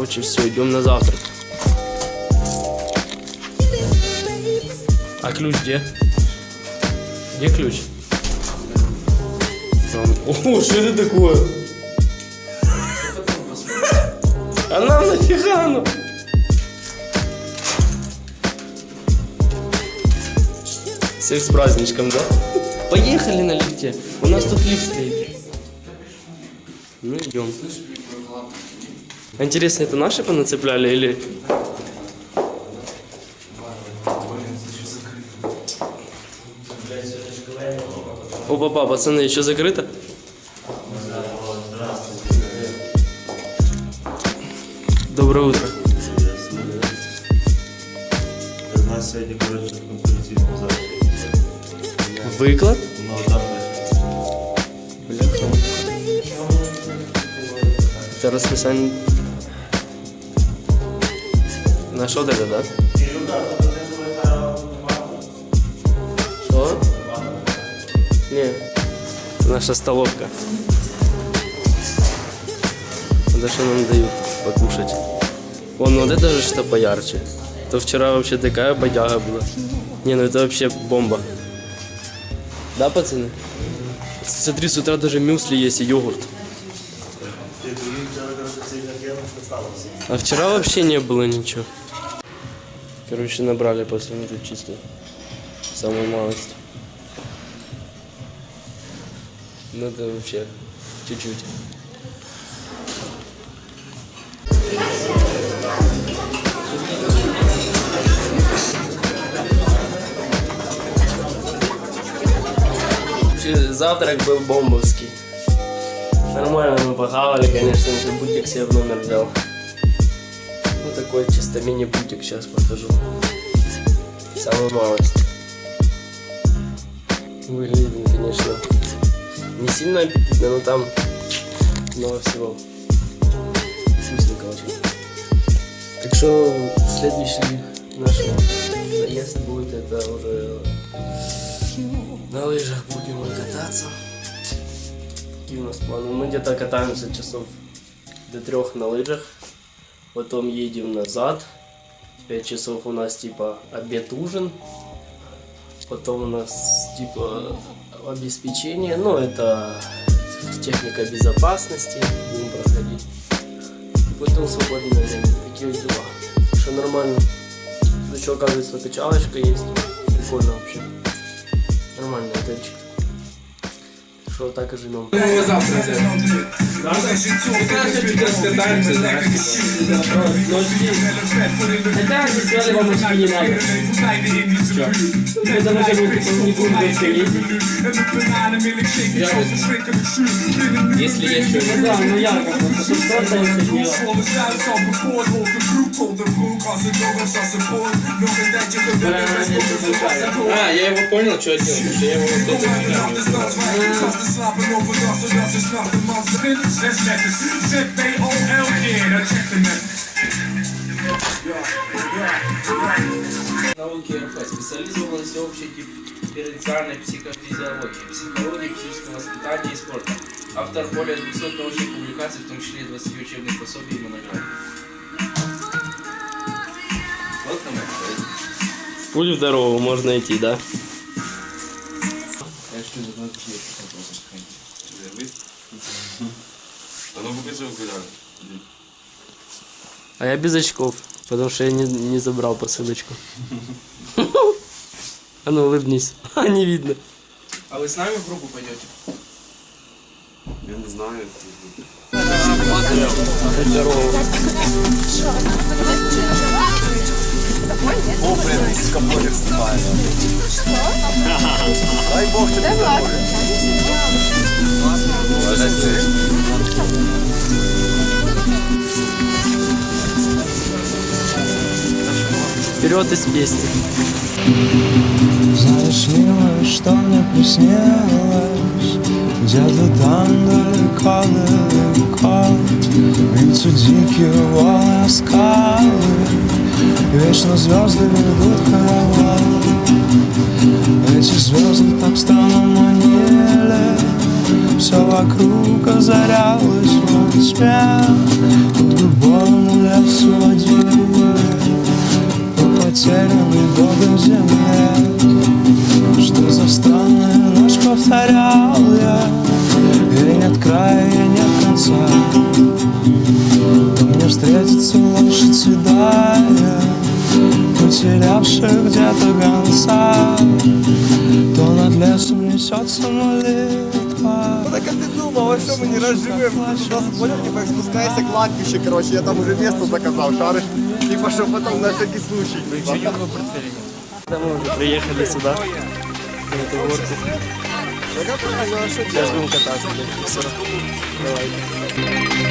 Короче, все, идем на завтрак. А ключ где? Где ключ? О, что это такое? А нам нафига оно? Всех с праздничком, да? Поехали на лифте. У нас тут лифт стоит. Ну, идем. А Интересно, это наши понацепляли или... Опа, папа, пацаны, еще закрыто? Доброе утро. У нас сьогодні, коротше, в конкуренційному залі. Выклад? Ну, там Бляха. Это расписание. Нашел это, да? Что? Не. Наша столовка. Это что нам дают покушать? Вон, вот это же что поярче. То вчера вообще такая бодяга была. Не, ну это вообще бомба. Да, пацаны? Смотри, с утра даже мюсли есть и йогурт. А вчера вообще не было ничего. Короче, набрали после ну, тут чисто. Самую малость. Ну это вообще чуть-чуть. Завтрак был бомбовский. Нормально мы похавали, конечно, еще бутик себе в номер взял. Ну такой чисто мини-бутик сейчас покажу. Самую малость. Выглядит, он, конечно, не сильно аппетитно, но там много всего. Вкусненько очень. Так что следующий наш заезд будет, это уже на лыжах будем кататься. Какие у нас планы? Мы где-то катаемся часов до трех на лыжах. Потом едем назад. 5 часов у нас типа обед-ужин. Потом у нас типа обеспечение. Ну, это техника безопасности. Будем проходить. Потом свободное время. Такие дела. Что нормально. Еще, оказывается, качалочка есть. Прикольно вообще. Нормальный отельчик. Что так и живем. Мы завтра взяли. Да? Типа. Хотя, если вам очки не надо. Потому что мы типа не будем дальше ездить. Я Да, ну я как бы, тут просто это дело. А, я его понял, что я делал, потому что я его вот это не знаю. Науки РФ специализировалась на всеобщей дифференциальной психофизиологии, психологии, физического воспитания и спорта. Автор более 200 научных публикаций, в том числе и 20 учебных пособий и монограмм. Вот там это. Путь в дорогу можно идти, да? ну покажи окуляр. А я без очков, потому что я не, не забрал посылочку. А ну улыбнись. А, не видно. А вы с нами в группу пойдете? Я не знаю. Путь в дорогу. О, блін, з каблогер снимає. Дай Бог тобі здоров'я. Вперед из песни. Знаешь, милая, что мне приснилось. Где-то там далеко-далеко Бьются дикие волны скалы Вечно звезды ведут хоровод Эти звезды так странно манили. Все вокруг озарялось в тьме Под любовным лесом несется молитва Так а ты думал, а что мы не разживем? Понял, типа спускайся к кладбищу, короче, я там уже место заказал, шаришь. Типа, что потом на всякий случай. Когда мы уже приехали сюда, на эту горку. Сейчас будем кататься. блядь, Все. Давай.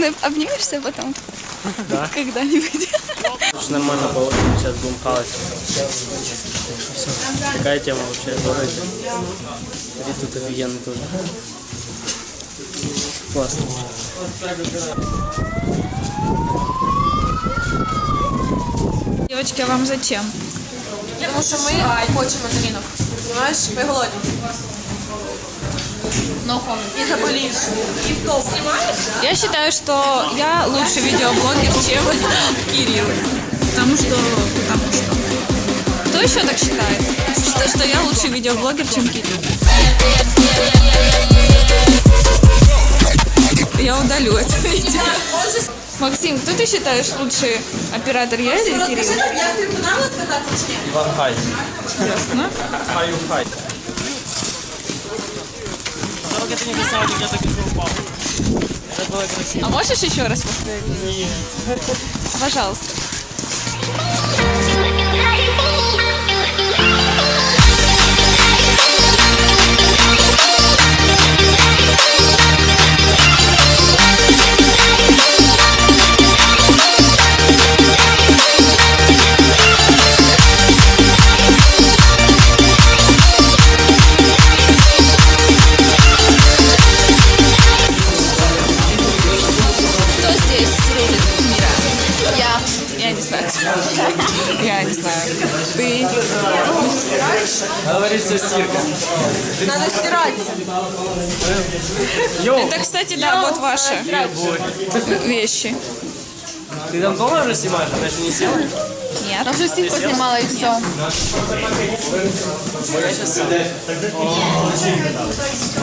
Мной обнимешься потом? Да. Когда-нибудь. Уж нормально получим, сейчас будем хавать. Все. Такая тема вообще городе. И тут офигенно тоже. Классно. Девочки, а вам зачем? Тому що ми хочемо на ринок. Понимаєш, ми голодні. Но І заболіш. І в Знімаєш? Я считаю, что я лучший видеоблогер, чем Кирилл. Потому что... Потому что... Кто еще так считает? Что, что я лучший видеоблогер, чем Кирилл? Я удалю это видео. Максим, кто ты считаешь лучший оператор, я или Кирилл? Як тобі понравилось кататися чи ні? Иван Хай. Ясно. Хаю Хай. А можешь еще раз повторить? Пожалуйста. Я не знаю. Ты. Говорится стирка. Надо стирати. Это, кстати, да, вот ваши вещи. Ты там дома уже снимаешь? Она еще не села? Нет. Я уже стирку снимала и все.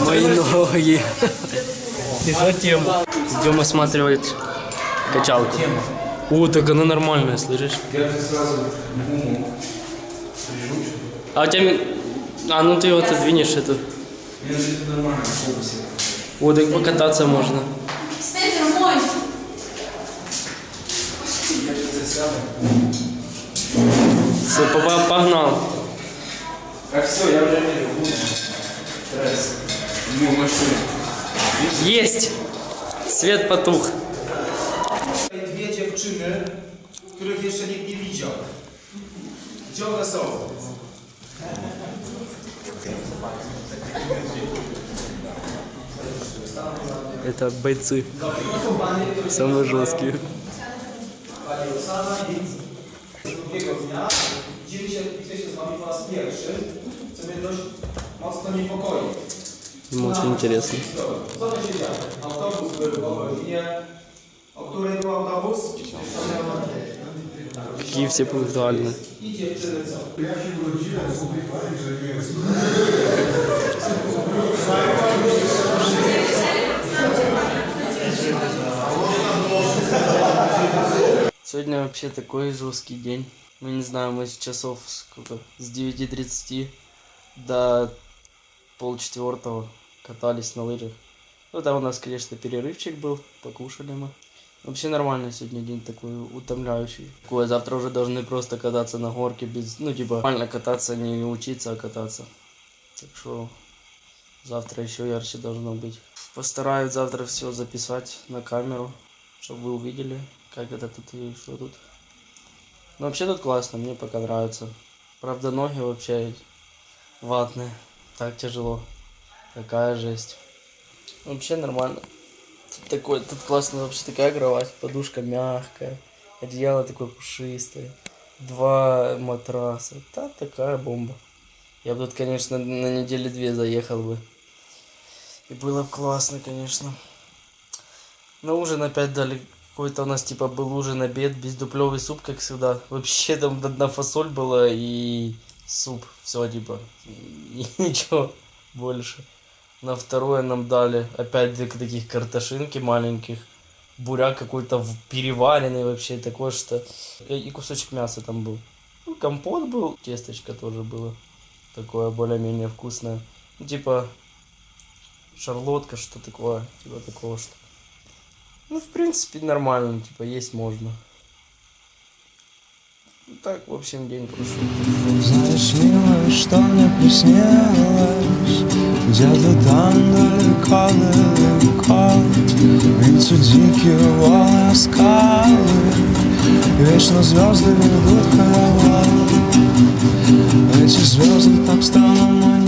Мои ноги. И что тему? Идем осматривать качалку. О, так она нормальная, слышишь? А у тебя... А, ну ты вот отдвинешь эту. О, так покататься можно. Степер мой. Все, папа, погнал. Есть! Свет потух. Dziewczyny, których jeszcze nikt nie widział. Gdzie one są? Это бойцы. Самые жесткие. Drugiego dnia widzimy się, widzę się z wami po raz pierwszy, co mnie dość mocno niepokoi. Очень интересно. Co to się działo? Autobus był o godzinie. O której był autobus? Какие все пунктуальные. Сегодня вообще такой жесткий день. Ну не знаю, мы с часов сколько? С 9.30 до полчетвертого катались на лыжах. Ну там у нас, конечно, перерывчик был, покушали мы. Вообще нормально сегодня день такой утомляющий. Такое, завтра уже должны просто кататься на горке без, ну типа нормально кататься, не учиться, а кататься. Так что завтра еще ярче должно быть. Постараюсь завтра все записать на камеру, чтобы вы увидели, как это тут и что тут. Ну вообще тут классно, мне пока нравится. Правда ноги вообще ватные, так тяжело. Такая жесть. Вообще нормально. Такой, тут классно вообще такая кровать, подушка мягкая, одеяло такое пушистое, два матраса, та такая бомба. Я бы тут, конечно, на недели две заехал бы. И было бы классно, конечно. На ужин опять дали какой-то у нас типа был ужин, обед, бездуплевый суп, как всегда. Вообще там одна фасоль была и суп. Все, типа. И ничего больше. На второе нам дали опять две таких картошинки маленьких. Буряк какой-то переваренный вообще, такой что... И и кусочек мяса там был. Ну, компот был, тесточка тоже было. Такое более-менее вкусное. Ну, типа, шарлотка, что такое, типа такого что. Ну, в принципе, нормально, типа, есть можно. Ну, так, в общем, день прошел. Что мне приснилось. Где-то там далеко, далеко Видите дикие волны, скалы Вечно звезды ведут хоровод Эти звезды так странно манят